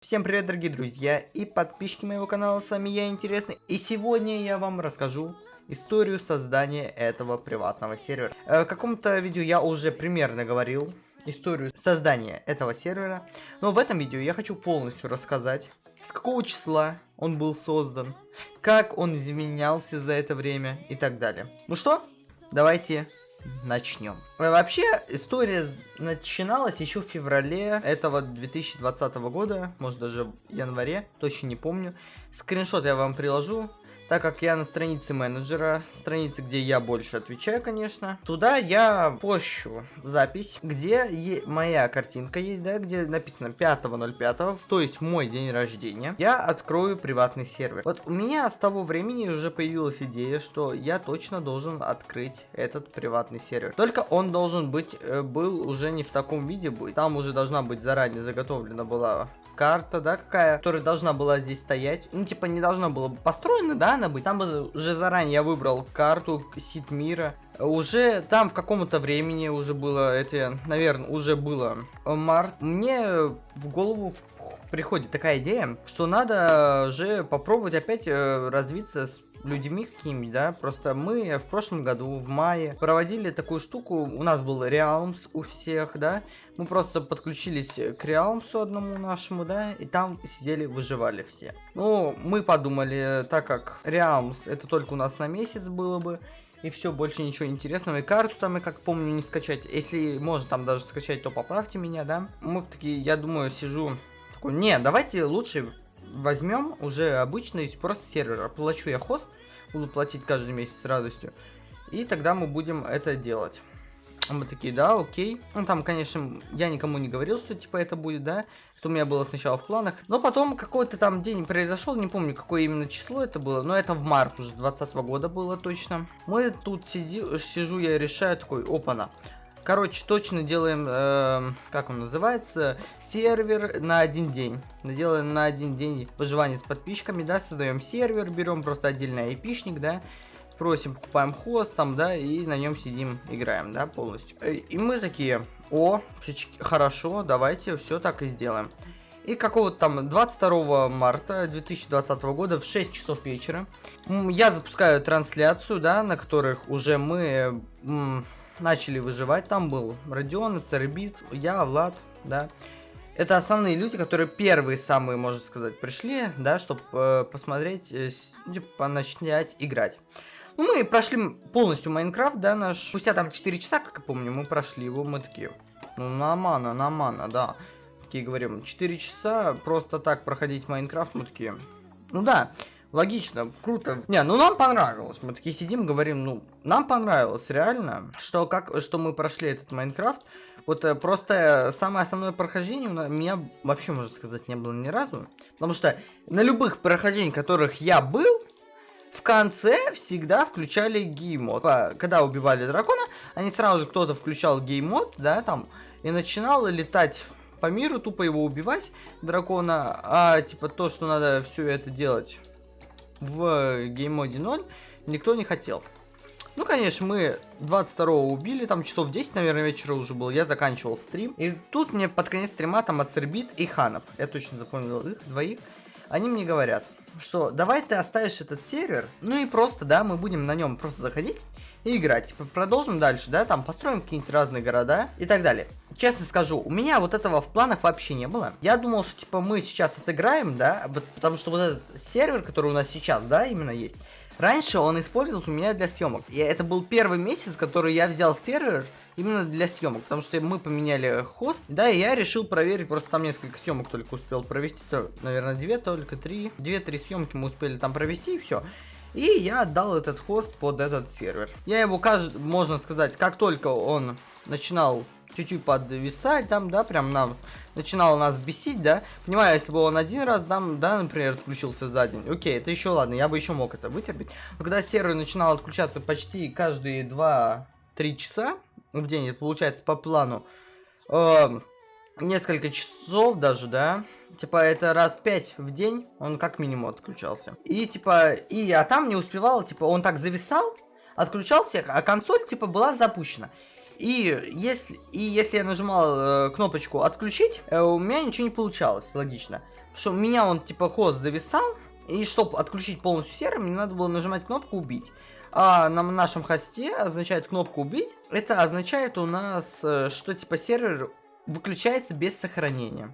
Всем привет, дорогие друзья и подписчики моего канала, с вами я, Интересный. И сегодня я вам расскажу историю создания этого приватного сервера. Э, в каком-то видео я уже примерно говорил историю создания этого сервера. Но в этом видео я хочу полностью рассказать, с какого числа он был создан, как он изменялся за это время и так далее. Ну что, давайте начнем. Вообще, история начиналась еще в феврале этого 2020 года, может даже в январе, точно не помню. Скриншот я вам приложу, так как я на странице менеджера, странице, где я больше отвечаю, конечно, туда я пощу запись, где моя картинка есть, да, где написано 5.05, то есть мой день рождения, я открою приватный сервер. Вот у меня с того времени уже появилась идея, что я точно должен открыть этот приватный сервер. Только он должен быть, э, был уже не в таком виде быть, там уже должна быть заранее заготовлена была карта, да, какая, которая должна была здесь стоять. Ну, типа, не должна была построена, да, она быть. Там уже заранее я выбрал карту сит мира. Уже там в каком-то времени уже было, это, наверное, уже было март. Мне в голову приходит такая идея, что надо же попробовать опять э, развиться с людьми какими, да, просто мы в прошлом году, в мае, проводили такую штуку, у нас был Realms у всех, да, мы просто подключились к Realms одному нашему, да, и там сидели, выживали все. Ну, мы подумали, так как Realms это только у нас на месяц было бы, и все, больше ничего интересного. И карту там, я как помню, не скачать. Если можно там даже скачать, то поправьте меня, да. Мы такие, я думаю, сижу, такой, не, давайте лучше возьмем уже обычный просто сервер. Оплачу я хост, буду платить каждый месяц с радостью. И тогда мы будем это делать. Мы такие, да, окей. Ну, там, конечно, я никому не говорил, что, типа, это будет, да. Это у меня было сначала в планах. Но потом какой-то там день произошел, не помню, какое именно число это было. Но это в март уже 20 года было точно. Мы тут сиди, сижу, я решаю, такой, опа-на. Короче, точно делаем, э, как он называется, сервер на один день. Делаем на один день выживание с подписчиками, да, создаем сервер, берем просто отдельный айпишник, да, просим, покупаем хост там, да, и на нем сидим, играем, да, полностью. Э, и мы такие, о, хорошо, давайте все так и сделаем. И какого-то там 22 марта 2020 года в 6 часов вечера я запускаю трансляцию, да, на которых уже мы начали выживать. Там был Родион, Цербит, я, Влад, да. Это основные люди, которые первые самые, можно сказать, пришли, да, чтобы э, посмотреть, э, типа, начать играть. Ну, мы прошли полностью Майнкрафт, да, наш. Спустя там 4 часа, как я помню, мы прошли его, мы такие, ну, на мана, на мана, да. Такие говорим, 4 часа просто так проходить Майнкрафт, мы такие, ну да. Логично, круто. Не, ну нам понравилось. Мы такие сидим, говорим, ну, нам понравилось, реально, что как, что мы прошли этот Майнкрафт. Вот э, просто самое основное прохождение у меня вообще, можно сказать, не было ни разу. Потому что на любых прохождениях, которых я был, в конце всегда включали gamemode. Когда убивали дракона, они сразу же кто-то включал gamemode, да, там, и начинал летать по миру, тупо его убивать, дракона, а типа то, что надо все это делать в gamemode 0 никто не хотел. Ну, конечно, мы 22-го убили, там часов 10, наверное, вечера уже был, я заканчивал стрим. И тут мне под конец стрима там Ацербит и Ханов, я точно запомнил их двоих, они мне говорят, что давай ты оставишь этот сервер, ну и просто, да, мы будем на нем просто заходить и играть. Типа, продолжим дальше, да, там построим какие-нибудь разные города и так далее. Честно скажу, у меня вот этого в планах вообще не было. Я думал, что типа мы сейчас отыграем, да, потому что вот этот сервер, который у нас сейчас, да, именно есть. Раньше он использовался у меня для съемок. И это был первый месяц, который я взял сервер именно для съемок, потому что мы поменяли хост, да, и я решил проверить, просто там несколько съемок только успел провести, то, наверное, две, только три, две-три съемки мы успели там провести, и все. И я отдал этот хост под этот сервер. Я его, можно сказать, как только он начинал чуть-чуть подвисать там, да, прям нам начинало нас бесить, да. Понимаю, если бы он один раз, там, да, например, отключился за день. Окей, это еще ладно, я бы еще мог это вытерпеть. Но когда сервер начинал отключаться почти каждые 2-3 часа в день, это получается по плану, э, несколько часов даже, да, Типа, это раз пять в день он как минимум отключался. И, типа, и, а там не успевал, типа, он так зависал, отключался, а консоль, типа, была запущена. И если, и если я нажимал э, кнопочку отключить, э, у меня ничего не получалось, логично. что у меня он типа хост зависал, и чтобы отключить полностью сервер, мне надо было нажимать кнопку «Убить». А на нашем хосте означает кнопку «Убить». Это означает у нас, э, что типа сервер выключается без сохранения.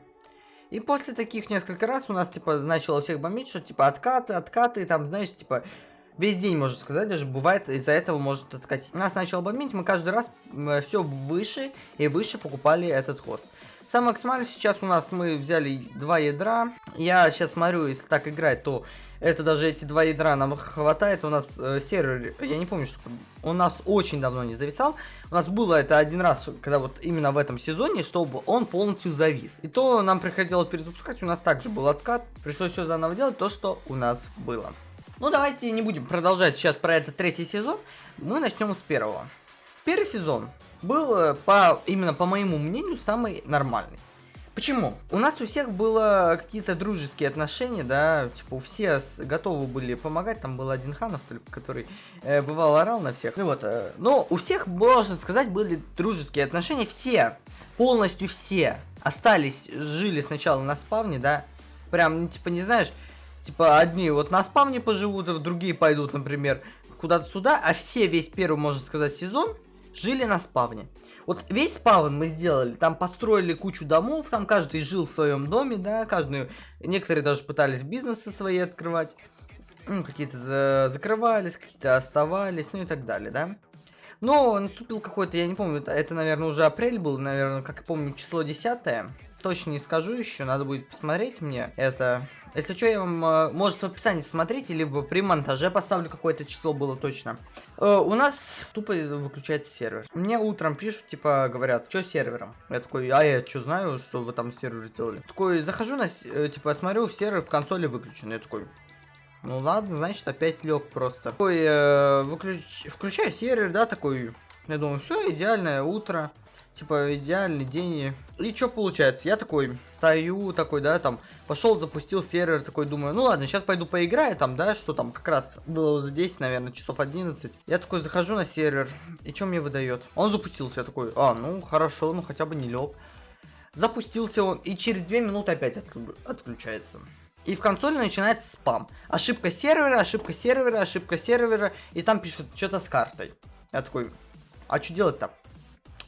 И после таких несколько раз у нас, типа, начало всех бомбить, что, типа, откаты, откаты, там, знаешь, типа, весь день, можно сказать, даже бывает, из-за этого может откатить. Нас начало бомбить, мы каждый раз все выше и выше покупали этот хост. Самый максимальный сейчас у нас мы взяли два ядра. Я сейчас смотрю, если так играть, то это даже эти два ядра нам хватает. У нас э, сервер, я не помню, что у нас очень давно не зависал. У нас было это один раз, когда вот именно в этом сезоне, чтобы он полностью завис. И то нам приходилось перезапускать, у нас также был откат. Пришлось все заново делать, то, что у нас было. Ну, давайте не будем продолжать сейчас про этот третий сезон. Мы начнем с первого. Первый сезон был, э, по, именно по моему мнению, самый нормальный. Почему? У нас у всех было какие-то дружеские отношения, да, типа все готовы были помогать, там был один Ханов, который э, бывал орал на всех. Ну вот, э, но у всех, можно сказать, были дружеские отношения, все, полностью все остались, жили сначала на спавне, да, прям, ну, типа, не знаешь, типа одни вот на спавне поживут, а другие пойдут, например, куда-то сюда, а все весь первый, можно сказать, сезон жили на спавне. Вот весь спавн мы сделали, там построили кучу домов, там каждый жил в своем доме, да, каждый, некоторые даже пытались бизнесы свои открывать, ну, какие-то за закрывались, какие-то оставались, ну и так далее, да. Но наступил какой-то, я не помню, это, наверное, уже апрель был, наверное, как я помню, число 10 точно не скажу еще, надо будет посмотреть мне это. Если что, я вам, э, может, в описании смотрите, либо при монтаже поставлю какое-то число было точно. Э, у нас тупо выключается сервер. Мне утром пишут, типа, говорят, что сервером? Я такой, а я что знаю, что вы там сервер сделали? Такой, захожу на, э, типа, смотрю, сервер в консоли выключен. Я такой, ну ладно, значит, опять лег просто. Такой, э, выключ... включаю сервер, да, такой, я думаю, все, идеальное утро типа, идеальный день. И что получается? Я такой стою, такой, да, там, пошел, запустил сервер, такой, думаю, ну ладно, сейчас пойду поиграю, там, да, что там, как раз было уже 10, наверное, часов 11. Я такой захожу на сервер, и что мне выдает? Он запустился, я такой, а, ну, хорошо, ну, хотя бы не лег. Запустился он, и через 2 минуты опять отключается. И в консоли начинается спам. Ошибка сервера, ошибка сервера, ошибка сервера, и там пишут что-то с картой. Я такой, а что делать-то?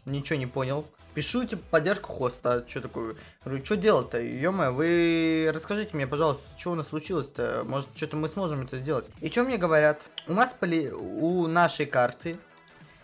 Ничего не понял. Пишу, типа, поддержку хоста. Что такое? Говорю, что делать-то? ё вы расскажите мне, пожалуйста, что у нас случилось-то? Может, что-то мы сможем это сделать? И что мне говорят? У нас поли... у нашей карты,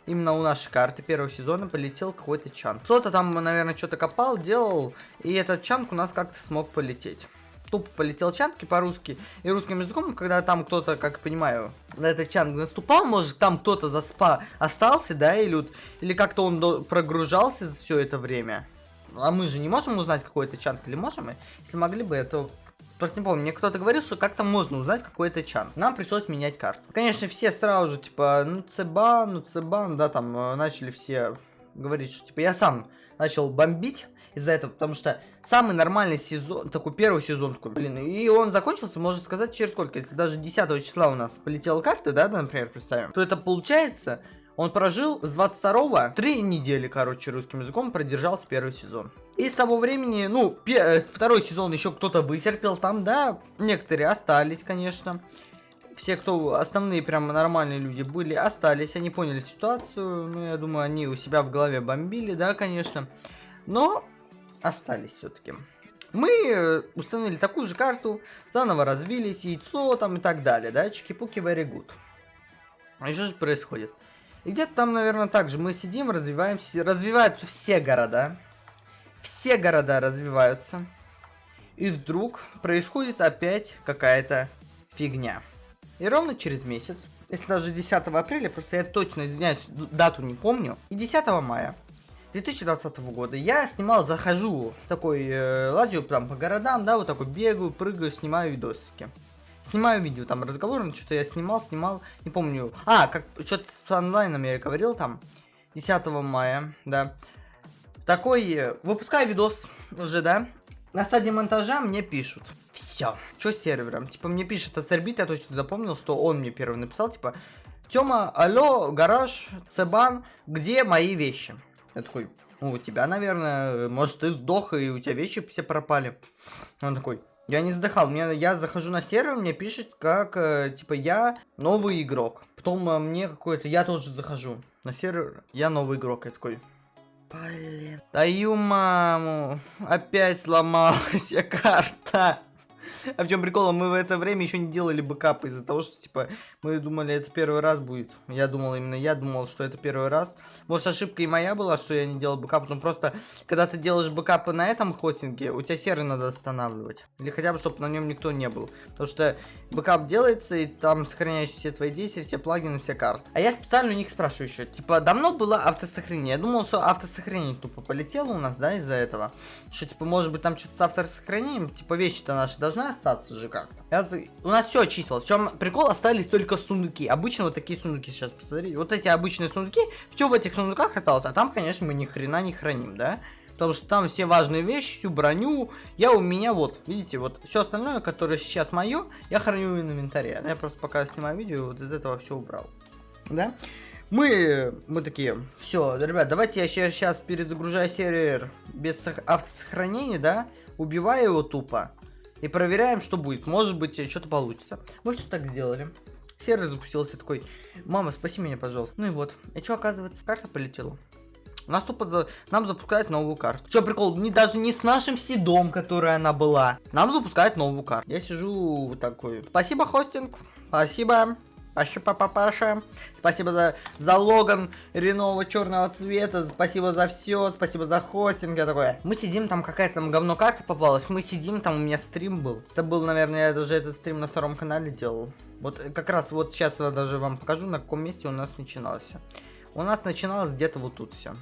именно у нашей карты первого сезона полетел какой-то чанк. Кто-то там, наверное, что-то копал, делал, и этот чанк у нас как-то смог полететь тупо полетел чанки по-русски и русским языком, когда там кто-то, как понимаю, на этот чанг наступал, может там кто-то за спа остался, да, или, или как-то он прогружался все это время. А мы же не можем узнать, какой это чанг, или можем? Если могли бы, это Просто не помню, мне кто-то говорил, что как-то можно узнать, какой это чан. Нам пришлось менять карту. Конечно, все сразу же, типа, ну цебан, ну цебан, да, там, э, начали все говорить, что, типа, я сам начал бомбить из-за этого, потому что самый нормальный сезон, такой первый сезон, такой, блин, и он закончился, можно сказать, через сколько, если даже 10 числа у нас полетела карта, да, например, представим, то это получается, он прожил с 22 3 недели, короче, русским языком продержался первый сезон. И с того времени, ну, э, второй сезон еще кто-то вытерпел там, да, некоторые остались, конечно. Все, кто основные прям нормальные люди были, остались, они поняли ситуацию, ну, я думаю, они у себя в голове бомбили, да, конечно. Но остались все-таки. Мы э, установили такую же карту, заново развились, яйцо там и так далее, да, чики-пуки very good. И что же происходит? И где-то там, наверное, так же мы сидим, развиваемся, развиваются все города. Все города развиваются. И вдруг происходит опять какая-то фигня. И ровно через месяц, если даже 10 апреля, просто я точно извиняюсь, дату не помню, и 10 мая 2020 года я снимал, захожу такой, э, лазю там по городам, да, вот такой бегаю, прыгаю, снимаю видосики. Снимаю видео, там разговор, что-то я снимал, снимал, не помню. А, как что-то с онлайном я говорил там, 10 мая, да. Такой, э, выпускаю видос уже, да. На стадии монтажа мне пишут. Все. Что с сервером? Типа мне пишет Ацербит, я точно запомнил, что он мне первый написал, типа, Тёма, алло, гараж, Цебан, где мои вещи? Я такой, ну, у тебя, наверное, может, ты сдох, и у тебя вещи все пропали. Он такой, Я не вздыхал, мне, я захожу на сервер, мне пишет, как, э, типа, я новый игрок. Потом э, мне какой-то, я тоже захожу на сервер, я новый игрок. Я такой, блин. Даю маму, опять сломалась карта. А в чем прикол? Мы в это время еще не делали бэкап из-за того, что, типа, мы думали, это первый раз будет. Я думал, именно я думал, что это первый раз. Может, ошибка и моя была, что я не делал бэкап, но просто, когда ты делаешь бэкапы на этом хостинге, у тебя сервер надо останавливать. Или хотя бы, чтобы на нем никто не был. Потому что бэкап делается, и там сохраняешь все твои действия, все плагины, все карты. А я специально у них спрашиваю еще, типа, давно было автосохранение? Я думал, что автосохранение тупо полетело у нас, да, из-за этого. Что, типа, может быть, там что-то с автосохранением, типа, вещи-то наши должны остаться же как-то. У нас все очистилось. В чем прикол, остались только сундуки. Обычно вот такие сундуки сейчас, посмотрите. Вот эти обычные сундуки, все в этих сундуках осталось. А там, конечно, мы ни хрена не храним, да? Потому что там все важные вещи, всю броню. Я у меня вот, видите, вот все остальное, которое сейчас мое, я храню в инвентаре. Я просто пока снимаю видео, вот из этого все убрал. Да? Мы, мы такие, все, ребят, давайте я сейчас, сейчас перезагружаю сервер без автосохранения, да, убиваю его тупо и проверяем, что будет. Может быть, что-то получится. Мы все так сделали. Сервер запустился такой, мама, спаси меня, пожалуйста. Ну и вот. И что, оказывается, карта полетела. У нас тупо за... нам запускают новую карту. Что прикол, не, даже не с нашим седом, которая она была. Нам запускают новую карту. Я сижу такой, спасибо, хостинг, спасибо. Спасибо, папаша. Спасибо за, за логан ренового черного цвета. Спасибо за все. Спасибо за хостинг. Я такой. Мы сидим, там какая-то там говно карта попалась. Мы сидим, там у меня стрим был. Это был, наверное, я даже этот стрим на втором канале делал. Вот как раз вот сейчас я даже вам покажу, на каком месте у нас начиналось. У нас начиналось где-то вот тут все.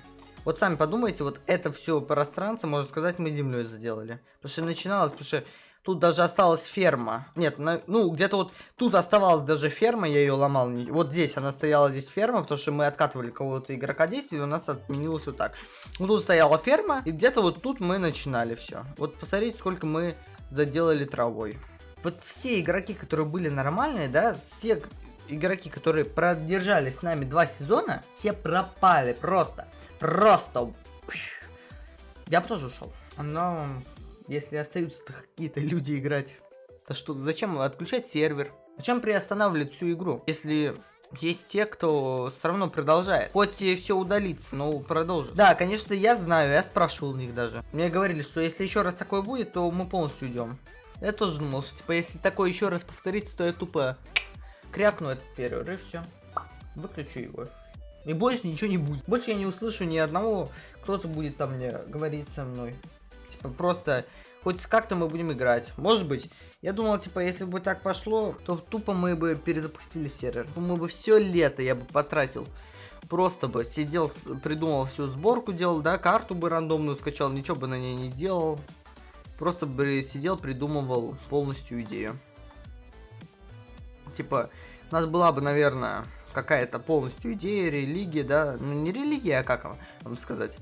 Вот сами подумайте, вот это все пространство, можно сказать, мы землей заделали. Потому что начиналось, потому что Тут даже осталась ферма. Нет, на, ну, где-то вот тут оставалась даже ферма, я ее ломал. Вот здесь она стояла, здесь ферма, потому что мы откатывали кого-то игрока действия, и у нас отменилось вот так. Вот тут стояла ферма, и где-то вот тут мы начинали все. Вот посмотрите, сколько мы заделали травой. Вот все игроки, которые были нормальные, да, все игроки, которые продержались с нами два сезона, все пропали просто. Просто. Я бы тоже ушел. Но если остаются какие-то люди играть, то что, зачем отключать сервер? Зачем приостанавливать всю игру, если есть те, кто все равно продолжает. Хоть и все удалится, но продолжит. Да, конечно, я знаю, я спрашивал у них даже. Мне говорили, что если еще раз такое будет, то мы полностью уйдем. Я тоже думал, что типа, если такое еще раз повторится, то я тупо крякну этот сервер и все. Выключу его. И больше ничего не будет. Больше я не услышу ни одного, кто-то будет там мне говорить со мной. Просто хоть как-то мы будем играть. Может быть. Я думал, типа, если бы так пошло, то тупо мы бы перезапустили сервер. Мы бы все лето я бы потратил. Просто бы сидел, придумал всю сборку, делал, да, карту бы рандомную скачал, ничего бы на ней не делал. Просто бы сидел, придумывал полностью идею. Типа, у нас была бы, наверное, какая-то полностью идея, религия, да, ну не религия, а как вам сказать,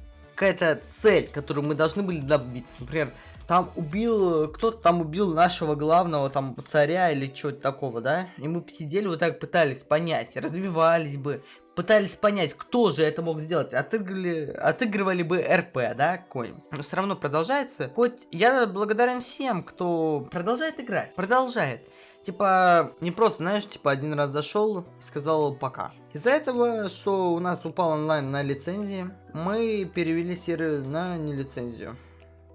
какая-то цель, которую мы должны были добиться. Например, там убил, кто-то там убил нашего главного там царя или чего-то такого, да? И мы сидели вот так пытались понять, развивались бы, пытались понять, кто же это мог сделать. Отыгрывали, отыгрывали бы РП, да, Но все равно продолжается. Хоть я благодарен всем, кто продолжает играть, продолжает. Типа, не просто, знаешь, типа один раз зашел и сказал пока. Из-за этого, что у нас упал онлайн на лицензии, мы перевели сервер на нелицензию.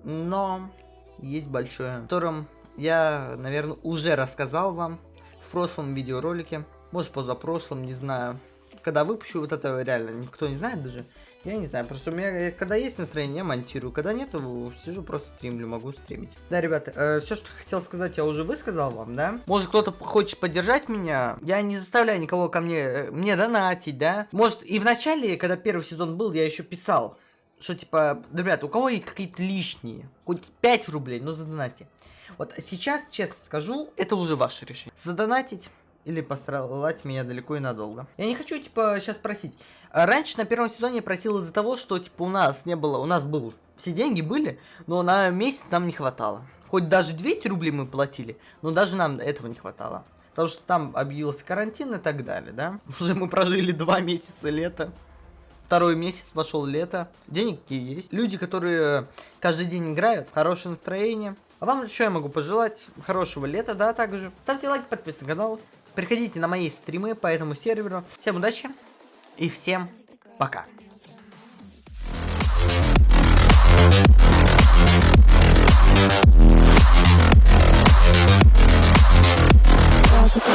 Но есть большое, о котором я, наверное, уже рассказал вам в прошлом видеоролике. Может, позапрошлом, не знаю. Когда выпущу вот это реально, никто не знает даже. Я не знаю, просто у меня, э, когда есть настроение, я монтирую. Когда нету, сижу просто стримлю, могу стримить. Да, ребята, э, все, что хотел сказать, я уже высказал вам, да? Может, кто-то хочет поддержать меня? Я не заставляю никого ко мне, э, мне донатить, да? Может, и в начале, когда первый сезон был, я еще писал, что типа, ребята, у кого есть какие-то лишние, хоть 5 рублей, ну задонатьте. Вот сейчас, честно скажу, это уже ваше решение. Задонатить или пострелать меня далеко и надолго. Я не хочу, типа, сейчас просить. Раньше на первом сезоне я просил из-за того, что, типа, у нас не было, у нас был, все деньги были, но на месяц нам не хватало. Хоть даже 200 рублей мы платили, но даже нам этого не хватало. Потому что там объявился карантин и так далее, да? Уже мы прожили два месяца лета. Второй месяц пошел лето. Денег есть. Люди, которые каждый день играют, хорошее настроение. А вам что я могу пожелать? Хорошего лета, да, также. Ставьте лайк, подписывайтесь на канал. Приходите на мои стримы по этому серверу. Всем удачи и всем пока. girls with